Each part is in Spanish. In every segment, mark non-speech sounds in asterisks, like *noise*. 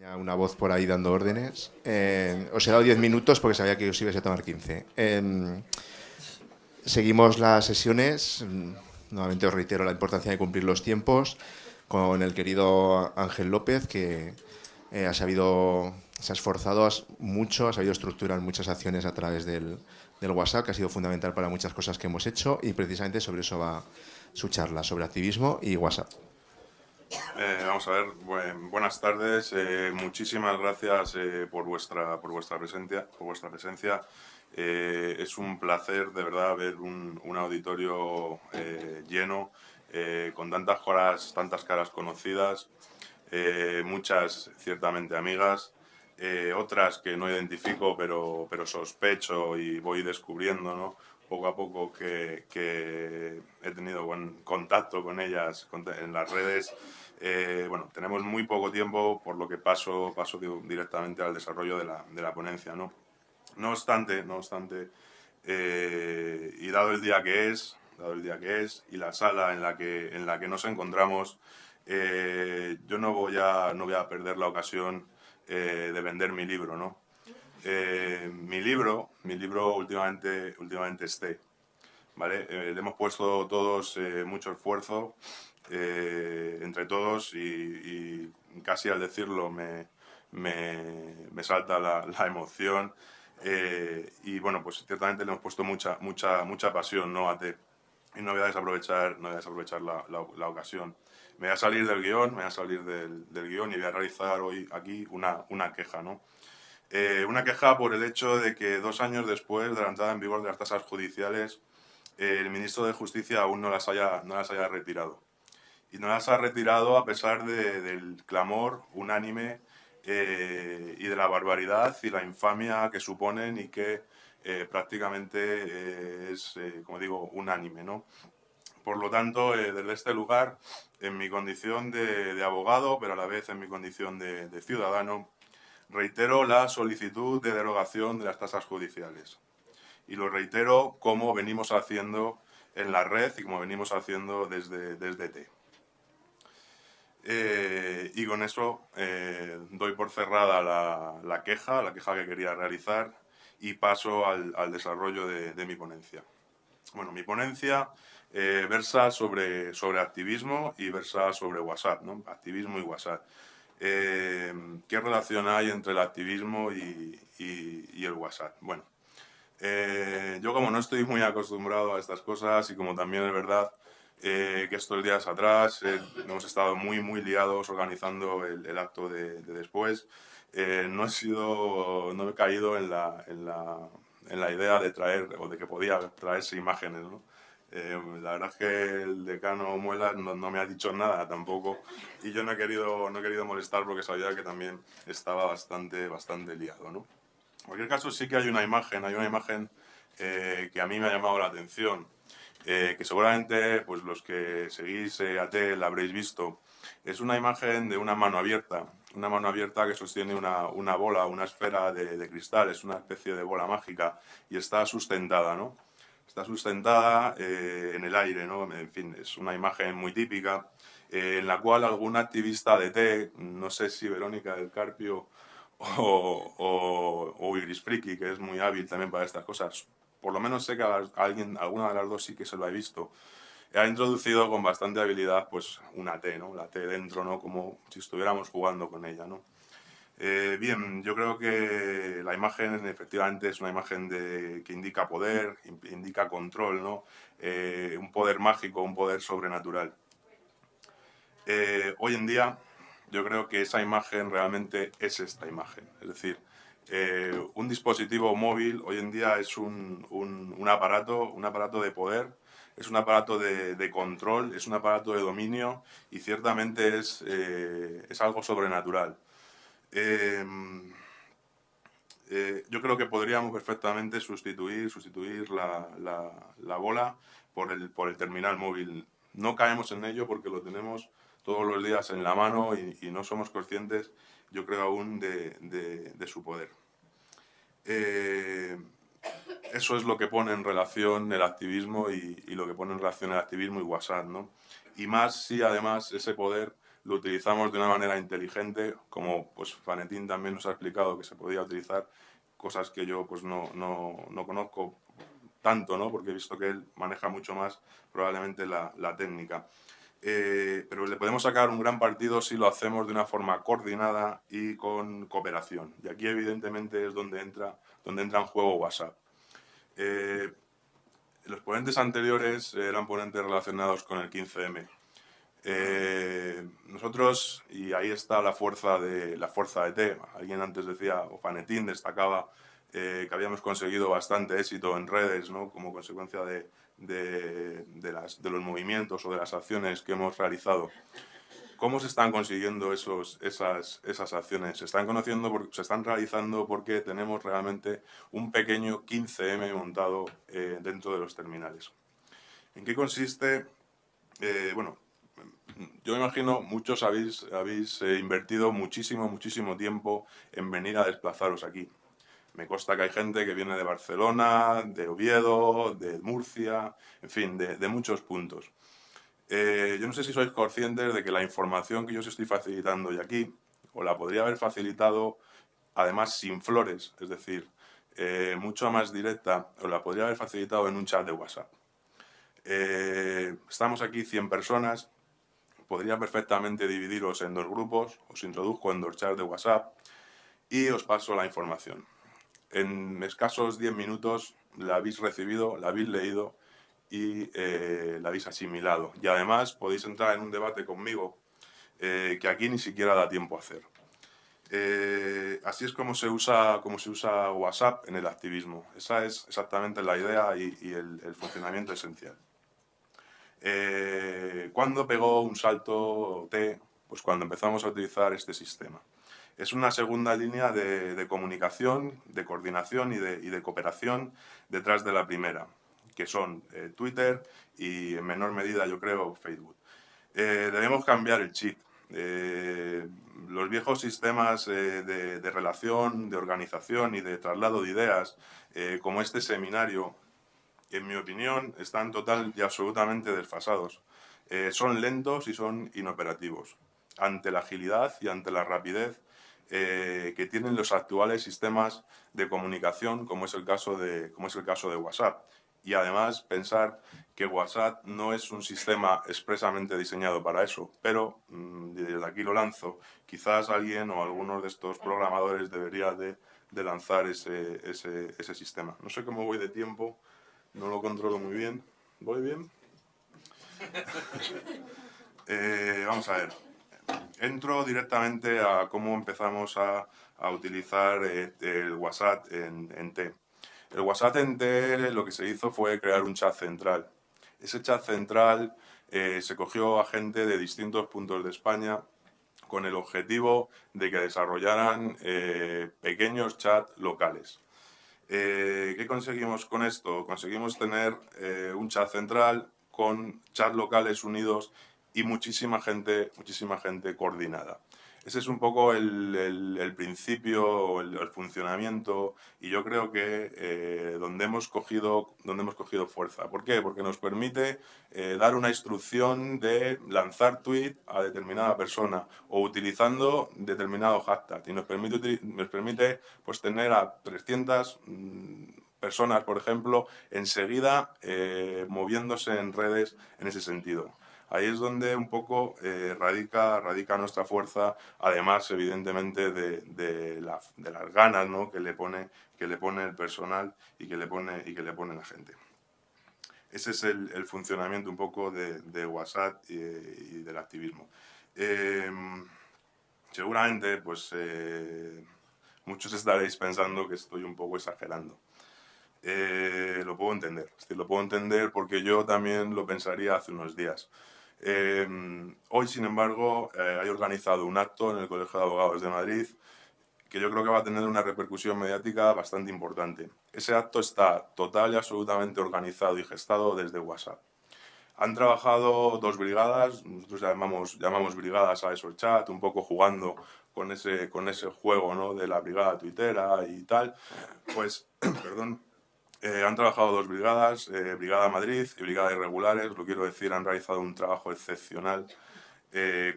Una voz por ahí dando órdenes. Os he dado 10 minutos porque sabía que os ibais a tomar 15. Eh, seguimos las sesiones. Nuevamente os reitero la importancia de cumplir los tiempos con el querido Ángel López, que eh, ha sabido, se ha esforzado mucho, ha sabido estructurar muchas acciones a través del, del WhatsApp, que ha sido fundamental para muchas cosas que hemos hecho y precisamente sobre eso va su charla, sobre activismo y WhatsApp. Eh, vamos a ver, buenas tardes, eh, muchísimas gracias eh, por, vuestra, por, vuestra presencia, por vuestra presencia. es un placer de verdad ver un, un auditorio lleno, con tantas caras, tantas caras conocidas, muchas ciertamente amigas, otras que no identifico pero, pero sospecho y voy descubriendo, poco a poco que, he tenido contacto con ellas en las redes. Eh, bueno, tenemos muy poco tiempo, por lo que paso, paso directamente al desarrollo de la, de la ponencia. ¿no? no obstante, no obstante eh, y dado el día que es, dado el día que es y la sala en la que, en la que nos encontramos, eh, yo no voy, a, no voy a perder la ocasión de vender mi libro, ¿no? Mi libro, mi libro últimamente, últimamente esté, ¿vale? Eh, le hemos puesto todos eh, mucho esfuerzo, entre todos, y, casi al decirlo me, me, salta la, emoción. y bueno, pues ciertamente le hemos puesto mucha, mucha, mucha pasión ¿no? a te Y no voy a desaprovechar, no voy a desaprovechar la, la, ocasión. Me voy a salir del guion, me voy a salir del, del guion y voy a realizar hoy aquí una, una queja, ¿no? Eh, una queja por el hecho de que dos años después de la entrada en vigor de las tasas judiciales, el ministro de Justicia aún no las haya, no las haya retirado. Y no las ha retirado a pesar del clamor unánime eh, y de la barbaridad y la infamia que suponen y que eh, prácticamente es, como digo, unánime. ¿no? Por lo tanto, desde este lugar, en mi condición de, abogado, pero a la vez en mi condición de ciudadano, Reitero la solicitud de derogación de las tasas judiciales. Y lo reitero como venimos haciendo en la red y como venimos haciendo desde, desde T. Eh, y con eso eh, doy por cerrada la, queja, la queja que quería realizar y paso al, desarrollo de, mi ponencia. Bueno, mi ponencia eh, versa sobre, sobre activismo y versa sobre WhatsApp, ¿no? activismo y WhatsApp. Eh, ¿Qué relación hay entre el activismo y, el WhatsApp? Bueno, eh, yo como no estoy muy acostumbrado a estas cosas y como también es verdad eh, que estos días atrás hemos estado muy muy liados organizando el, acto de, después, no he sido, no he caído en la, en la, en la idea de traer o de que podía traerse imágenes, ¿no? Eh, la verdad es que el decano Muelas no, me ha dicho nada tampoco y yo no he querido, no he querido molestar porque sabía que también estaba bastante, bastante liado. ¿no? Cualquier caso sí que hay una imagen, hay una imagen eh, que a mí me ha llamado la atención, eh, que seguramente pues, los que seguís a AT la habréis visto. Es una imagen de una mano abierta, una mano abierta que sostiene una, una bola, una esfera de, de cristal, es una especie de bola mágica y está sustentada, ¿no? está sustentada eh, en el aire, ¿no? En fin, es una imagen muy típica eh, en la cual algún activista de té, no sé si Verónica del Carpio o, o, o, Iris Friki, que es muy hábil también para estas cosas, por lo menos sé que alguien, alguna de las dos sí que se lo ha visto, ha introducido con bastante habilidad pues una T, ¿no? La T dentro, ¿no? Como si estuviéramos jugando con ella, ¿no? Eh, bien, yo creo que la imagen efectivamente es una imagen de, que indica poder, indica control, ¿no? Eh, un poder mágico, un poder sobrenatural. Eh, hoy en día yo creo que esa imagen realmente es esta imagen, es decir, un dispositivo móvil hoy en día es un, aparato, un aparato de poder, es un aparato de, control, es un aparato de dominio y ciertamente es, es algo sobrenatural. Em, eh, yo creo que podríamos perfectamente sustituir, sustituir la, la, bola por el, por el terminal móvil. No caemos en ello porque lo tenemos todos los días en la mano y, no somos conscientes, yo creo aún, de, su poder. Eh, eso es lo que pone en relación el activismo y, lo que pone en relación el activismo y WhatsApp, ¿no? Y más si además ese poder lo utilizamos de una manera inteligente, como pues Fanetín también nos ha explicado que se podía utilizar, cosas que yo pues no, no, no conozco tanto, ¿no? porque he visto que él maneja mucho más probablemente la técnica. Eh, pero le podemos sacar un gran partido si lo hacemos de una forma coordinada y con cooperación. Y aquí evidentemente es donde entra, donde entra en juego WhatsApp. Eh, los ponentes anteriores eran ponentes relacionados con el 15M. Eh, nosotros, y ahí está la fuerza de, la fuerza de T, alguien antes decía, o Fanetín destacaba que habíamos conseguido bastante éxito en redes ¿no? como consecuencia de, de, los movimientos o de las acciones que hemos realizado. ¿Cómo se están consiguiendo esos, esas, esas acciones? Se están, conociendo se están realizando porque tenemos realmente un pequeño 15M montado eh, dentro de los terminales. ¿En qué consiste? Eh, bueno, yo imagino muchos habéis, habéis eh, invertido muchísimo, muchísimo tiempo en venir a desplazaros aquí. Me consta que hay gente que viene de Barcelona, de Oviedo, de Murcia, en fin, de, muchos puntos. Eh, yo no sé si sois conscientes de que la información que yo os estoy facilitando y aquí, o la podría haber facilitado además sin flores, es decir, eh, mucho más directa, o la podría haber facilitado en un chat de WhatsApp. Eh, estamos aquí 100 personas, podría perfectamente dividiros en dos grupos, os introduzco en dos chats de WhatsApp y os paso la información en escasos 10 minutos la habéis recibido, la habéis leído y eh, la habéis asimilado. Y además podéis entrar en un debate conmigo eh, que aquí ni siquiera da tiempo a hacer. Eh, así es como se, usa, como se usa WhatsApp en el activismo. Esa es exactamente la idea y, el, el, funcionamiento esencial. ¿Cuándo pegó un salto T? Pues cuando empezamos a utilizar este sistema es una segunda línea de, comunicación, de coordinación y de, cooperación detrás de la primera, que son eh, Twitter y en menor medida, yo creo, Facebook. Eh, debemos cambiar el chip. Eh, los viejos sistemas de, relación, de organización y de traslado de ideas, como este seminario, en mi opinión, están total y absolutamente desfasados. son lentos y son inoperativos. Ante la agilidad y ante la rapidez eh, que tienen los actuales sistemas de comunicación, como es, el caso de, como es el caso de WhatsApp. Y además pensar que WhatsApp no es un sistema expresamente diseñado para eso, pero mm, desde aquí lo lanzo. Quizás alguien o algunos de estos programadores debería de, de lanzar ese, ese, ese sistema. No sé cómo voy de tiempo, no lo controlo muy bien. ¿Voy bien? *laughs* Eh, vamos a ver entro directamente a cómo empezamos a, utilizar eh, el WhatsApp en, T. El WhatsApp en T lo que se hizo fue crear un chat central. Ese chat central eh, se cogió a gente de distintos puntos de España con el objetivo de que desarrollaran eh, pequeños chats locales. ¿Qué conseguimos con esto? Conseguimos tener un chat central con chats locales unidos y muchísima gente, muchísima gente coordinada. Ese es un poco el, principio, el, funcionamiento y yo creo que eh, donde, hemos cogido, donde hemos cogido fuerza. ¿Por qué? Porque nos permite eh, dar una instrucción de lanzar tweet a determinada persona o utilizando determinado hashtag y nos permite, nos permite pues, tener a 300 mm, personas, por ejemplo, enseguida eh, moviéndose en redes en ese sentido. Ahí es donde un poco eh, radica, radica nuestra fuerza, además evidentemente de, las ganas que, le pone, que le pone el personal y que le pone, y que le pone la gente. Ese es el, funcionamiento un poco de, WhatsApp y, del activismo. Em, seguramente, pues, eh, muchos estaréis pensando que estoy un poco exagerando. Eh, lo puedo entender, lo puedo entender porque yo también lo pensaría hace unos días. Em, hoy, sin embargo, eh, hay organizado un acto en el Colegio de Abogados de Madrid que yo creo que va a tener una repercusión mediática bastante importante. Ese acto está total y absolutamente organizado y gestado desde WhatsApp. Han trabajado dos brigadas, nosotros llamamos, llamamos brigadas a esos chat, un poco jugando con ese, con ese juego ¿no? de la brigada tuitera y tal. Pues, *clears throat* perdón, eh, han trabajado dos brigadas, eh, Brigada Madrid y Brigada Irregulares, lo quiero decir, han realizado un trabajo excepcional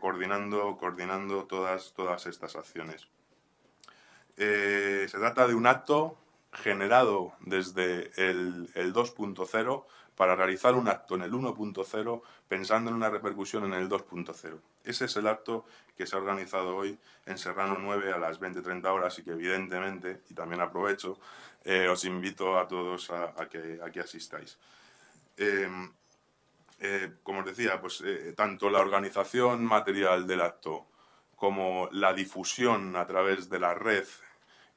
coordinando, coordinando todas, todas estas acciones. se trata de un acto generado desde el, 2.0 para realizar un acto en el 1.0 pensando en una repercusión en el 2.0. Ese es el acto que se ha organizado hoy en Serrano 9 a las 20.30 horas y que evidentemente, y también aprovecho, eh, os invito a todos a, que, asistáis. Em, eh, como os decía, pues eh, tanto la organización material del acto como la difusión a través de la red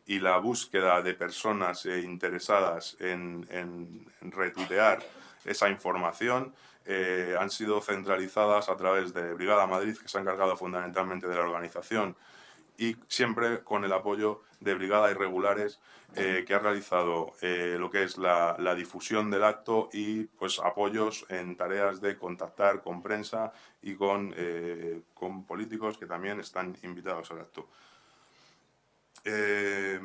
y la búsqueda de personas eh, interesadas en, en, retuitear esa información eh, han sido centralizadas a través de Brigada Madrid, que se ha encargado fundamentalmente de la organización, y siempre con el apoyo de Brigada Irregulares, eh, que ha realizado lo que es la, la, difusión del acto y pues apoyos en tareas de contactar con prensa y con, con políticos que también están invitados al acto. Eh,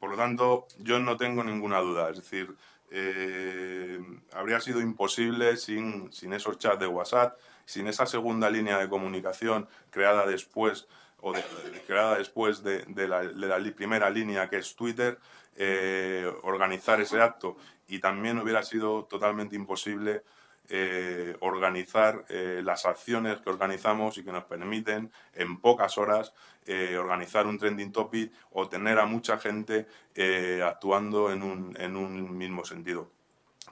por lo tanto, yo no tengo ninguna duda. Es decir, eh, habría sido imposible sin, sin, esos chats de WhatsApp, sin esa segunda línea de comunicación creada después o creada después de, la, primera línea que es Twitter, eh, organizar ese acto. Y también hubiera sido totalmente imposible eh, organizar eh, las acciones que organizamos y que nos permiten en pocas horas eh, organizar un trending topic o tener a mucha gente actuando en un, en un, mismo sentido.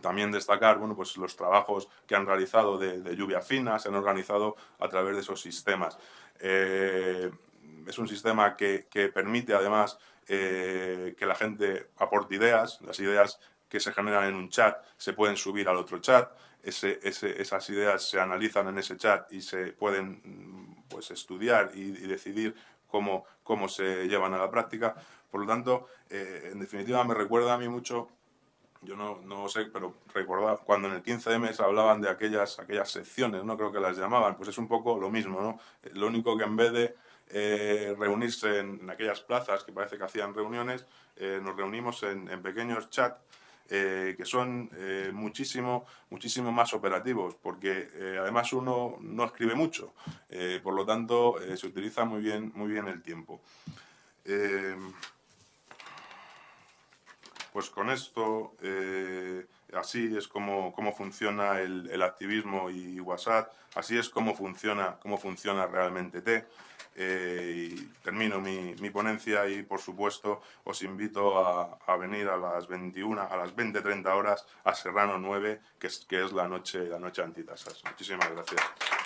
También destacar bueno, pues los trabajos que han realizado de, lluvia fina, se han organizado a través de esos sistemas. es un sistema que, que permite además que la gente aporte ideas, las ideas que se generan en un chat se pueden subir al otro chat, esas ideas se analizan en ese chat y se pueden pues, estudiar y, decidir cómo, cómo se llevan a la práctica. Por lo tanto, eh, en definitiva me recuerda a mí mucho, yo no, no sé, pero recuerdo cuando en el 15M se hablaban de aquellas, aquellas secciones, no creo que las llamaban, pues es un poco lo mismo, ¿no? Lo único que en vez de eh, reunirse en, aquellas plazas que parece que hacían reuniones, eh, nos reunimos en, en pequeños chats eh, que son eh, muchísimo, muchísimo más operativos, porque eh, además uno no escribe mucho, por lo tanto se utiliza muy bien, muy bien el tiempo. pues con esto, así es como, funciona el, activismo y WhatsApp, así es como funciona, cómo funciona realmente T. Eh, termino mi, ponencia y, por supuesto, os invito a, venir a las 21, a las 20-30 horas a Serrano 9, que es, que es la noche, la noche antitasas. Muchísimas gracias.